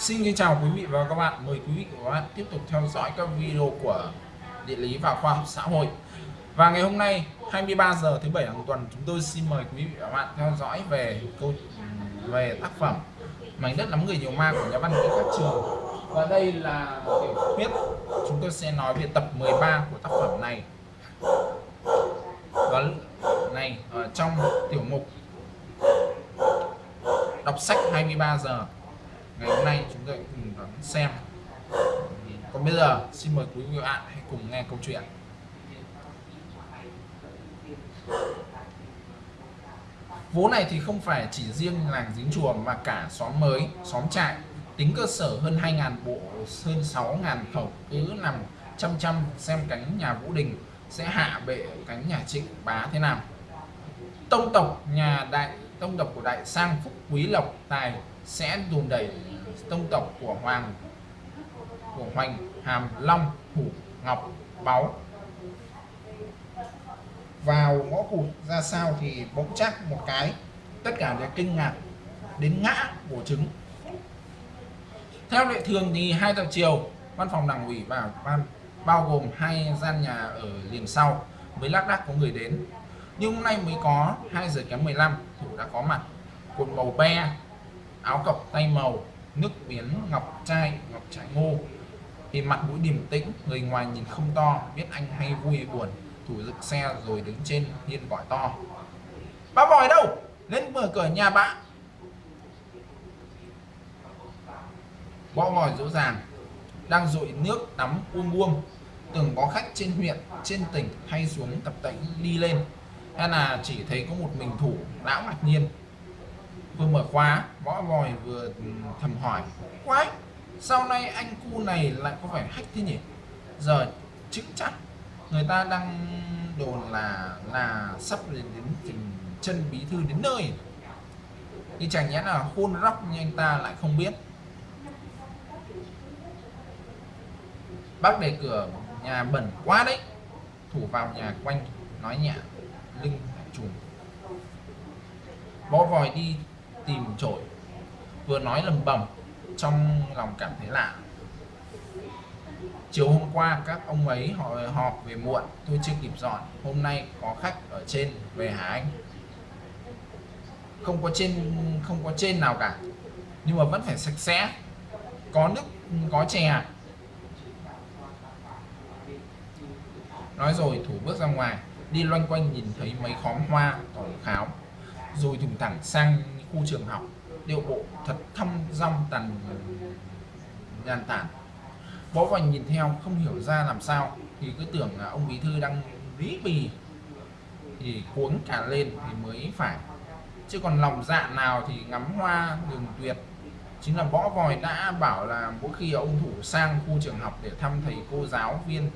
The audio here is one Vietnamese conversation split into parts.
Xin kính chào quý vị và các bạn. Mời quý vị và các bạn tiếp tục theo dõi các video của địa lý và khoa học xã hội. Và ngày hôm nay 23 giờ thứ bảy hàng tuần, chúng tôi xin mời quý vị và các bạn theo dõi về câu, về tác phẩm Mảnh đất lắm người nhiều ma của nhà văn Nguyễn Khắc Trường. Và đây là tiểu thuyết chúng tôi sẽ nói về tập 13 của tác phẩm này. Và này, ở trong tiểu mục đọc sách 23 giờ ngày hôm nay chúng ta cùng đón xem. Còn bây giờ, xin mời quý vị và bạn hãy cùng nghe câu chuyện. Vố này thì không phải chỉ riêng làng dính chùa mà cả xóm mới, xóm trại. Tính cơ sở hơn 2.000 bộ, hơn 6.000 khẩu cứ nằm chăm chăm xem cánh nhà Vũ Đình sẽ hạ bệ cánh nhà Trịnh Bá thế nào. Tông tộc nhà đại, tông tộc của đại sang phúc quý lộc tài sẽ đùn đẩy tông tộc của hoàng, của hoành, hàm, long, hủ, ngọc, báu. Vào ngõ cụt ra sao thì bỗng chắc một cái, tất cả đều kinh ngạc đến ngã của trứng. Theo lệ thường thì hai giờ chiều văn phòng đảng ủy và ban, bao gồm hai gian nhà ở liền sau mới lác đác có người đến. Nhưng hôm nay mới có 2 giờ kém 15 thủ đã có mặt. Cột màu be áo cộc tay màu, nước biến ngọc trai, ngọc trái ngô. Thì mặt mũi điềm tĩnh, người ngoài nhìn không to, biết anh hay vui buồn. Thủ dựng xe rồi đứng trên hiên gọi to. Bà vòi đâu? Lên mở cửa nhà bạn bõ vòi dỗ dàng, đang dội nước tắm uông uông. Tưởng có khách trên huyện, trên tỉnh hay xuống tập tễnh đi lên. Hay là chỉ thấy có một mình thủ, lão ngạc nhiên vừa mở khóa, võ vòi vừa ừ, thầm hỏi. Quái sau này anh cu này lại có phải hack thế nhỉ? Giờ chứng chắc người ta đang đồn là là sắp đến đến chân bí thư đến nơi. Thì chẳng nhẽ là khôn róc như anh ta lại không biết. Bác để cửa nhà bẩn quá đấy. Thủ vào nhà quanh, nói nhẹ, lưng trùng bó vòi đi tìm trội vừa nói lầm bầm, trong lòng cảm thấy lạ. Chiều hôm qua, các ông ấy họ họp về muộn, tôi chưa kịp dọn. Hôm nay có khách ở trên, về hả anh? Không có trên, không có trên nào cả. Nhưng mà vẫn phải sạch sẽ. Có nước, có chè à? nói rồi thủ bước ra ngoài, đi loanh quanh nhìn thấy mấy khóm hoa, tỏi kháo, rồi thùng thẳng sang khu trường học điệu bộ thật thăm rong tàn nhàn tản. Võ vành nhìn theo, không hiểu ra làm sao, thì cứ tưởng là ông bí thư đang lý bì, thì cuống cả lên thì mới phải. Chứ còn lòng dạ nào thì ngắm hoa đường tuyệt. Chính là võ vòi đã bảo là mỗi khi ông thủ sang khu trường học để thăm thầy cô giáo viên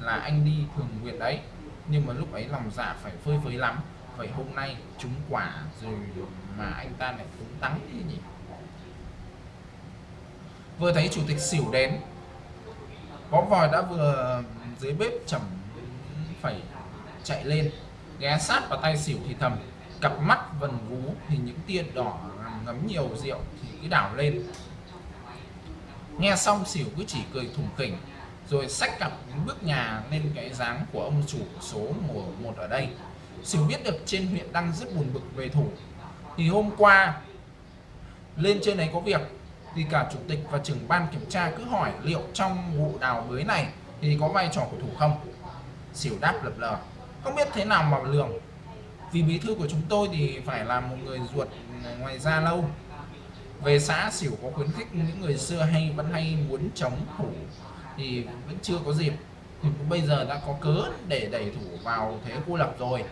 là anh đi thường nguyện đấy. Nhưng mà lúc ấy lòng dạ phải phơi phới lắm vậy hôm nay trúng quả rồi mà anh ta lại cũng tắng thế nhỉ? Vừa thấy chủ tịch xỉu đến bó vòi đã vừa dưới bếp chẩm phải chạy lên, ghé sát vào tay xỉu thì thầm, cặp mắt vần vú thì những tia đỏ ngấm nhiều rượu thì cứ đảo lên. Nghe xong xỉu cứ chỉ cười thủng khỉnh, rồi xách cặp bước nhà lên cái dáng của ông chủ số mùa một ở đây. Xỉu biết được trên huyện đang rất buồn bực về thủ thì hôm qua, lên trên đấy có việc, thì cả chủ tịch và trưởng ban kiểm tra cứ hỏi liệu trong vụ đào bới này thì có vai trò của thủ không. Xỉu đáp lập lờ, không biết thế nào mà lường. Vì bí thư của chúng tôi thì phải là một người ruột ngoài ra lâu. Về xã xỉu có khuyến khích những người xưa hay vẫn hay muốn chống thủ thì vẫn chưa có dịp. Thì bây giờ đã có cớ để đẩy thủ vào thế cô lập rồi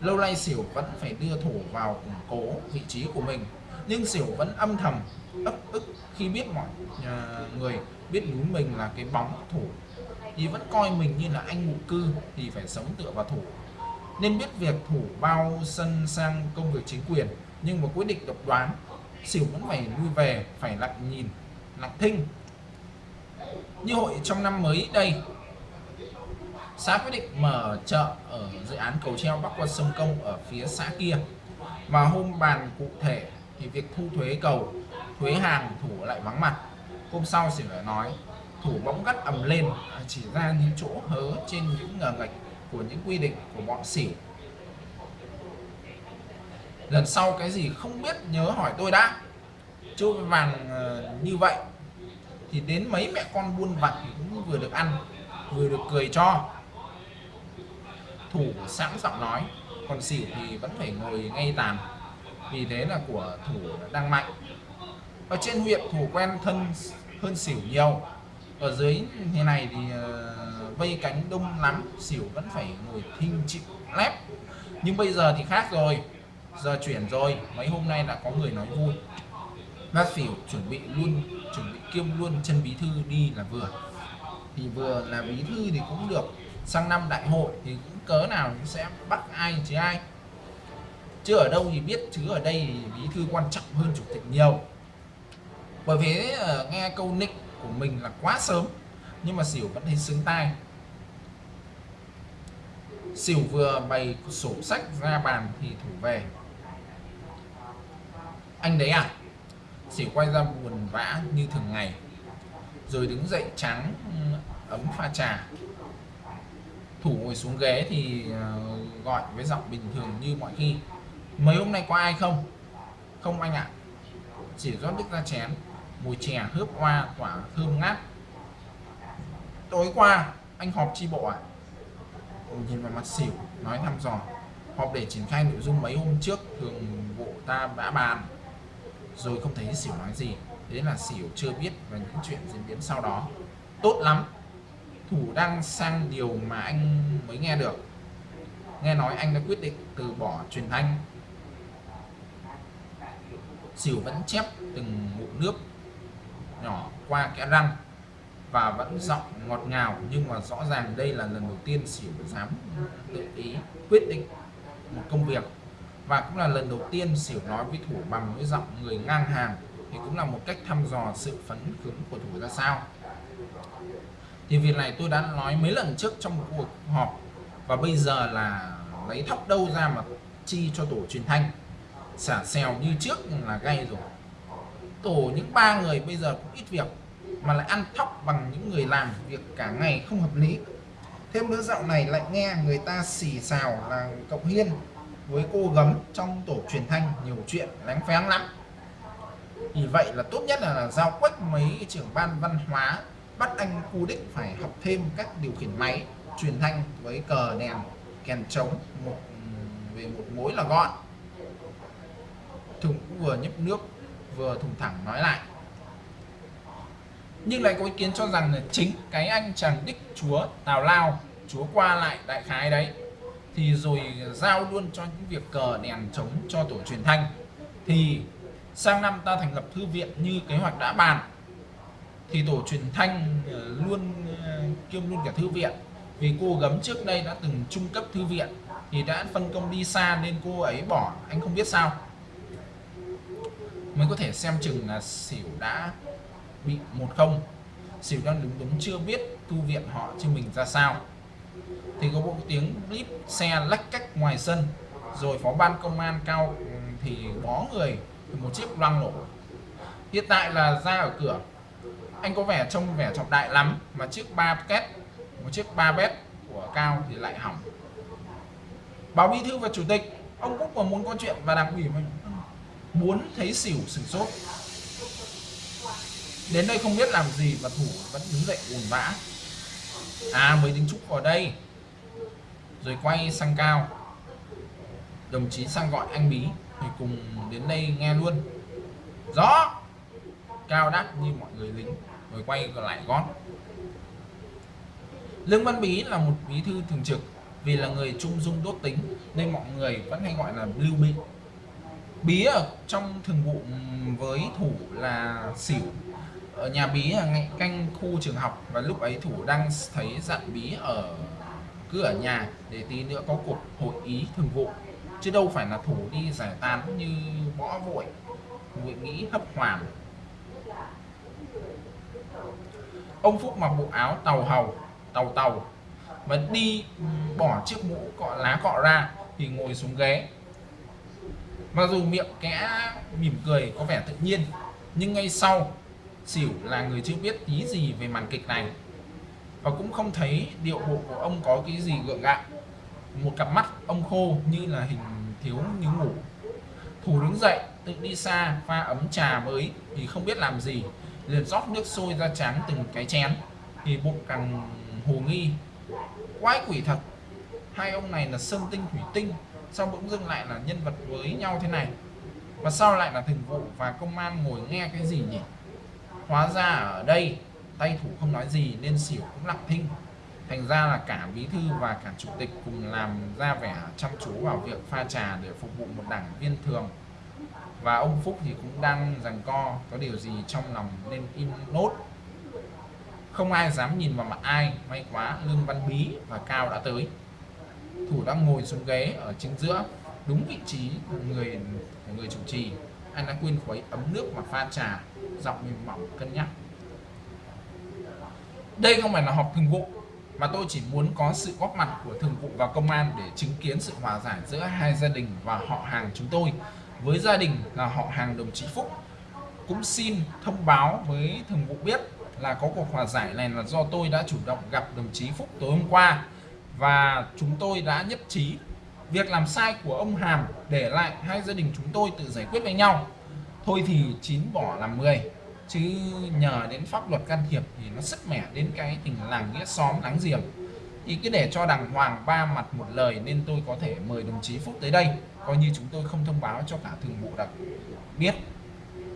lâu nay xỉu vẫn phải đưa thủ vào củng cố vị trí của mình, nhưng xỉu vẫn âm thầm, ấp ức khi biết mọi à, người biết núi mình là cái bóng thủ thì vẫn coi mình như là anh ngụ cư thì phải sống tựa vào thủ nên biết việc thủ bao sân sang công việc chính quyền, nhưng mà quyết định độc đoán xỉu vẫn phải lui về, phải lặng nhìn, lặng thinh. Như hội trong năm mới đây xã quyết định mở chợ ở dự án cầu treo bắc qua sông công ở phía xã kia. Và hôm bàn cụ thể thì việc thu thuế cầu, thuế hàng thủ lại vắng mặt. Hôm sau xỉu lại nói, thủ bỗng gắt ầm lên à, chỉ ra những chỗ hớ trên những ngờ ngạch của những quy định của bọn xỉu lần sau cái gì không biết nhớ hỏi tôi đã. Trôi vàng ờ, như vậy. Thì đến mấy mẹ con buôn vặt thì cũng vừa được ăn, vừa được cười cho thủ sẵn giọng nói còn xỉu thì vẫn phải ngồi ngay tàn. Vì thế là của thủ đang mạnh. Ở trên huyện thủ quen thân hơn xỉu nhiều. Ở dưới thế này thì uh, vây cánh đông lắm xỉu vẫn phải ngồi thinh chịu lép. Nhưng bây giờ thì khác rồi. Giờ chuyển rồi mấy hôm nay đã có người nói vui. Bác xỉu chuẩn bị luôn chuẩn bị kiêm luôn chân bí thư đi là vừa. Thì vừa là bí thư thì cũng được. Sang năm đại hội thì cũng cớ nào sẽ bắt ai chứ ai. Chứ ở đâu thì biết, chứ ở đây thì bí thư quan trọng hơn chủ tịch nhiều. Bởi vì ờ, nghe câu nick của mình là quá sớm, nhưng mà xỉu vẫn thấy sướng tai. Xỉu vừa bày sổ sách ra bàn thì thủ về. Anh đấy à? Xỉu quay ra buồn vã như thường ngày, rồi đứng dậy trắng ấm pha trà thủ ngồi xuống ghế thì ờ, gọi với giọng bình thường như mọi khi. Mấy hôm nay có ai không? Không anh ạ. Chỉ rót nước ra chén. Mùi chè hớp hoa, quả thơm ngát. Tối qua, anh họp chi bộ à Tôi nhìn vào mặt xỉu, nói thăm dò. Họp để triển khai nội dung mấy hôm trước, thường vụ ta đã bàn. Rồi không thấy xỉu nói gì. Thế là xỉu chưa biết về những chuyện diễn biến sau đó. Tốt lắm thủ đang sang điều mà anh mới nghe được. Nghe nói anh đã quyết định từ bỏ truyền thanh. Xỉu vẫn chép từng ngụm nước nhỏ qua kẽ răng và vẫn giọng ngọt ngào, nhưng mà rõ ràng đây là lần đầu tiên xỉu dám tự ý quyết định một công việc. Và cũng là lần đầu tiên xỉu nói với thủ bằng với giọng người ngang hàng, thì cũng là một cách thăm dò sự phấn khứng của thủ ra sao thì việc này tôi đã nói mấy lần trước trong một cuộc họp. Và bây giờ là lấy thóc đâu ra mà chi cho tổ truyền thanh. Xả xèo như trước là gay rồi. Tổ những ba người bây giờ cũng ít việc mà lại ăn thóc bằng những người làm việc cả ngày không hợp lý. Thêm nữa dạo này lại nghe người ta xì xào là cộng hiên với cô gấm trong tổ truyền thanh nhiều chuyện lánh phén lắm. Vì vậy là tốt nhất là, là giao quách mấy trưởng ban văn hóa bắt anh Cú đích phải học thêm các điều khiển máy, truyền thanh với cờ đèn, kèn trống, một, về một mối là gọn. Thùng vừa nhấp nước, vừa thùng thẳng nói lại. Nhưng lại có ý kiến cho rằng là chính cái anh chàng đích chúa tào lao, chúa qua lại đại khái đấy, thì rồi giao luôn cho những việc cờ đèn chống cho tổ truyền thanh. Thì sang năm ta thành lập thư viện như kế hoạch đã bàn thì tổ truyền thanh ờ, luôn ờ, kiêm luôn cả thư viện. Vì cô gấm trước đây đã từng trung cấp thư viện, thì đã phân công đi xa nên cô ấy bỏ. Anh không biết sao. Mới có thể xem chừng là xỉu đã bị một không. Xỉu đang đứng đúng chưa biết tu viện họ chứ mình ra sao. Thì có bộ tiếng clip xe lách cách ngoài sân. Rồi phó ban công an cao ừ, thì bó người, một chiếc loang nổ hiện tại là ra ở cửa anh có vẻ trông vẻ trọng đại lắm, mà chiếc ba két, một chiếc ba bét của cao thì lại hỏng. Báo bí thư và chủ tịch, ông cũng còn muốn có chuyện và đặc ủy mình muốn thấy xỉu, sửng sốt. Đến đây không biết làm gì mà thủ vẫn đứng dậy buồn vã. À mới tính trúc vào đây. Rồi quay sang cao. Đồng chí sang gọi anh bí thì cùng đến đây nghe luôn. Rõ! Cao đáp như mọi người lính, rồi quay lại gót. Lương văn bí là một bí thư thường trực, vì là người trung dung tốt tính, nên mọi người vẫn hay gọi là lưu bị bí ở trong thường vụ với thủ là xỉu ở nhà bí là ngay canh khu trường học, và lúc ấy thủ đang thấy dặn bí ở, cứ ở nhà để tí nữa có cuộc hội ý thường vụ. Chứ đâu phải là thủ đi giải tán như võ vội vội nghĩ hấp hoàng. Ông phúc mặc bộ áo tàu hầu, tàu tàu và đi ừ, bỏ chiếc mũ cọ, lá cọ ra thì ngồi xuống ghế. Mặc dù miệng kẽ, mỉm cười có vẻ tự nhiên, nhưng ngay sau, xỉu là người chưa biết tí gì về màn kịch này. Và cũng không thấy điệu bộ của ông có cái gì gượng gạo. Một cặp mắt ông khô như là hình thiếu như ngủ. Thủ đứng dậy, tự đi xa, pha ấm trà mới, thì không biết làm gì liền rót nước sôi ra chán từng cái chén. Thì bụng càng hồ nghi, quái quỷ thật. Hai ông này là sơn tinh thủy tinh, sao bỗng dưng lại là nhân vật với nhau thế này? Và sau lại là thường vụ và công an ngồi nghe cái gì nhỉ? Hóa ra ở đây, tay thủ không nói gì nên xỉu cũng lặng thinh. Thành ra là cả bí thư và cả chủ tịch cùng làm ra vẻ chăm chú vào việc pha trà để phục vụ một đảng viên thường và ông Phúc thì cũng đang rằng co có điều gì trong lòng nên im nốt. Không ai dám nhìn vào mặt ai, may quá lương văn bí và cao đã tới. Thủ đang ngồi xuống ghế ở chính giữa, đúng vị trí người, của người chủ trì. Anh đã quên khuấy ấm nước và pha trà, giọng mềm mỏng, cân nhắc. Đây không phải là họp thường vụ, mà tôi chỉ muốn có sự góp mặt của thường vụ và công an để chứng kiến sự hòa giải giữa hai gia đình và họ hàng chúng tôi với gia đình là họ hàng đồng chí Phúc. Cũng xin thông báo với thường vụ biết là có cuộc hòa giải này là do tôi đã chủ động gặp đồng chí Phúc tối hôm qua. Và chúng tôi đã nhất trí việc làm sai của ông Hàm để lại hai gia đình chúng tôi tự giải quyết với nhau. Thôi thì chín bỏ làm 10 chứ nhờ đến pháp luật can thiệp thì nó sức mẻ đến cái tình làng nghĩa xóm láng giềng. Thì cứ để cho đàng hoàng ba mặt một lời nên tôi có thể mời đồng chí Phúc tới đây coi như chúng tôi không thông báo cho cả thường vụ đặc biết.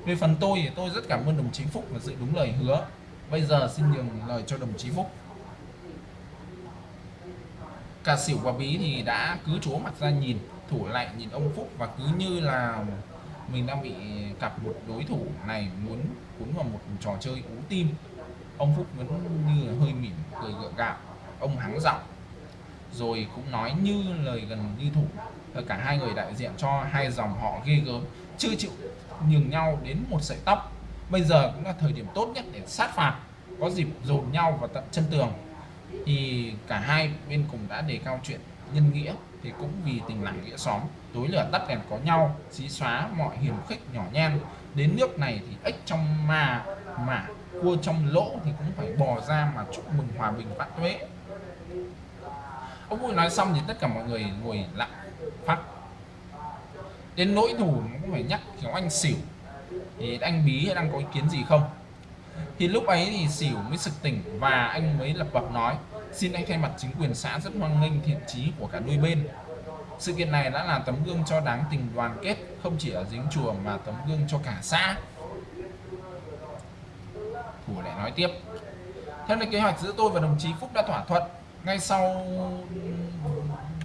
Về phần tôi thì tôi rất cảm ơn đồng chí Phúc và giữ đúng lời hứa. Bây giờ xin nhường lời cho đồng chí Phúc. Cả xỉu và bí thì đã cứ chúa mặt ra nhìn, thủ lại nhìn ông Phúc và cứ như là mình đang bị cặp một đối thủ này muốn cuốn vào một trò chơi ú tim. Ông Phúc vẫn như là hơi mỉm cười gượng gạo, ông hắng giọng, rồi cũng nói như lời gần như thủ. Ờ, cả hai người đại diện cho hai dòng họ ghê gớm chưa chịu nhường nhau đến một sợi tóc. Bây giờ cũng là thời điểm tốt nhất để sát phạt, có dịp dồn nhau vào tận chân tường. Thì cả hai bên cùng đã đề cao chuyện nhân nghĩa, thì cũng vì tình làng nghĩa xóm, tối lửa tắt đèn có nhau, xí xóa mọi hiểm khích nhỏ nhen. Đến nước này thì ếch trong mà mà cua trong lỗ thì cũng phải bò ra mà chúc mừng hòa bình vạn tuế. Ông vui nói xong thì tất cả mọi người ngồi lặng phát. Đến nỗi thủ cũng phải nhắc kiểu anh xỉu. Thì anh bí đang có ý kiến gì không? Thì lúc ấy thì xỉu mới sực tỉnh và anh mới lập bập nói, xin anh thay mặt chính quyền xã rất hoan nghênh thiện chí của cả đôi bên. Sự kiện này đã là tấm gương cho đáng tình đoàn kết, không chỉ ở dính chùa mà tấm gương cho cả xã. Thủ lại nói tiếp, theo lời kế hoạch giữa tôi và đồng chí Phúc đã thỏa thuận, ngay sau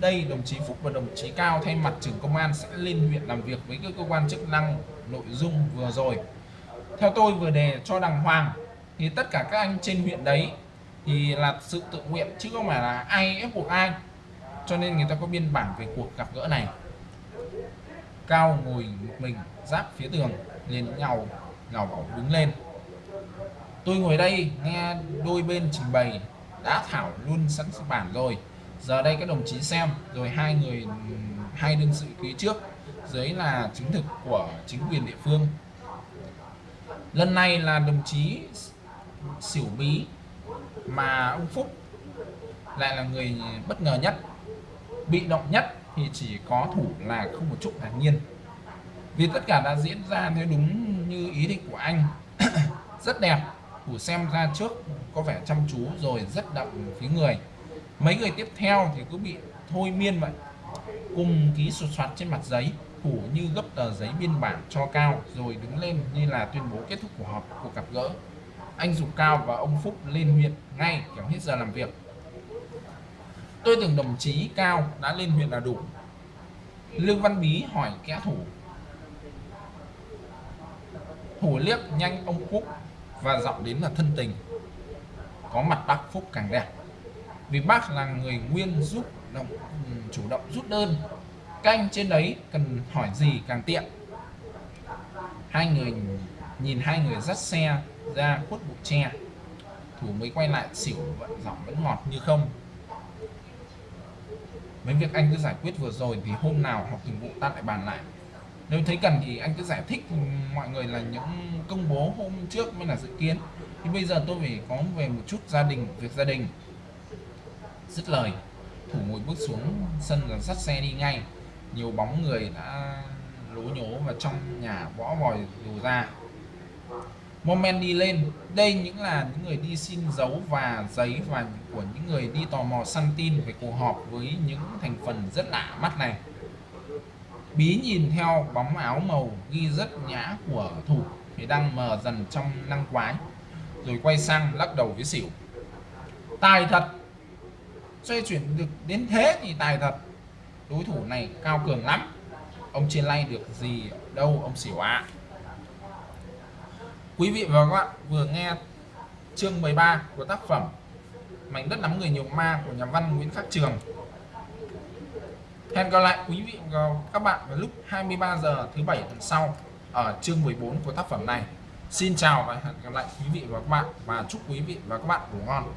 đây, đồng chí Phúc và đồng chí Cao thay mặt trưởng công an sẽ lên huyện làm việc với các cơ quan chức năng nội dung vừa rồi. Theo tôi vừa đề cho đàng hoàng, thì tất cả các anh trên huyện đấy thì là sự tự nguyện, chứ không phải là ai ép buộc ai. Cho nên người ta có biên bản về cuộc gặp gỡ này. Cao ngồi một mình, giáp phía tường, liền nhau nhào bảo đứng lên. Tôi ngồi đây nghe đôi bên trình bày, đã thảo luôn sẵn bản rồi giờ đây các đồng chí xem, rồi hai người, hai đương sự ký trước, dưới là chứng thực của chính quyền địa phương. Lần này là đồng chí xỉu bí mà ông Phúc lại là người bất ngờ nhất. Bị động nhất thì chỉ có thủ là không một chút ngạc nhiên. Vì tất cả đã diễn ra theo đúng như ý định của anh. Rất đẹp, thủ xem ra trước có vẻ chăm chú rồi rất đậm phía người mấy người tiếp theo thì cứ bị thôi miên vậy. Cùng ký sụt soạt trên mặt giấy thủ như gấp tờ giấy biên bản cho cao, rồi đứng lên như là tuyên bố kết thúc cuộc họp, cuộc gặp gỡ. Anh dục cao và ông phúc lên huyện ngay, kéo hết giờ làm việc. Tôi tưởng đồng chí cao đã lên huyện là đủ. Lương văn bí hỏi kẻ thủ. Thủ liếc nhanh ông phúc và giọng đến là thân tình. Có mặt bác phúc càng đẹp vì bác là người nguyên giúp động ừ, chủ động rút đơn. Canh trên đấy cần hỏi gì càng tiện. Hai người nhìn hai người dắt xe ra khuất bụi tre. Thủ mới quay lại xỉu vẫn giọng vẫn ngọt như không. Mấy việc anh cứ giải quyết vừa rồi thì hôm nào học thường vụ ta lại bàn lại. Nếu thấy cần thì anh cứ giải thích mọi người là những công bố hôm trước mới là dự kiến. Thì bây giờ tôi phải có về một chút gia đình, việc gia đình dứt lời. Thủ ngồi bước xuống, sân và dắt xe đi ngay. Nhiều bóng người đã lố nhố và trong nhà võ vòi đồ ra. Moment đi lên. Đây những là những người đi xin dấu và giấy và của những người đi tò mò săn tin về cuộc họp với những thành phần rất lạ mắt này. Bí nhìn theo bóng áo màu ghi rất nhã của thủ, thì đang mờ dần trong năng quái, rồi quay sang lắc đầu với xỉu. Tài thật xoay chuyển được đến thế thì tài thật. Đối thủ này cao cường lắm. Ông trên lay được gì đâu, ông xỉu ạ à. quý vị và các bạn vừa nghe chương 13 của tác phẩm mảnh đất nắm người nhiều ma của nhà văn Nguyễn Khắc Trường. Hẹn gặp lại quý vị và các bạn vào lúc 23 giờ thứ bảy tuần sau ở chương 14 của tác phẩm này. Xin chào và hẹn gặp lại quý vị và các bạn và chúc quý vị và các bạn ngủ ngon.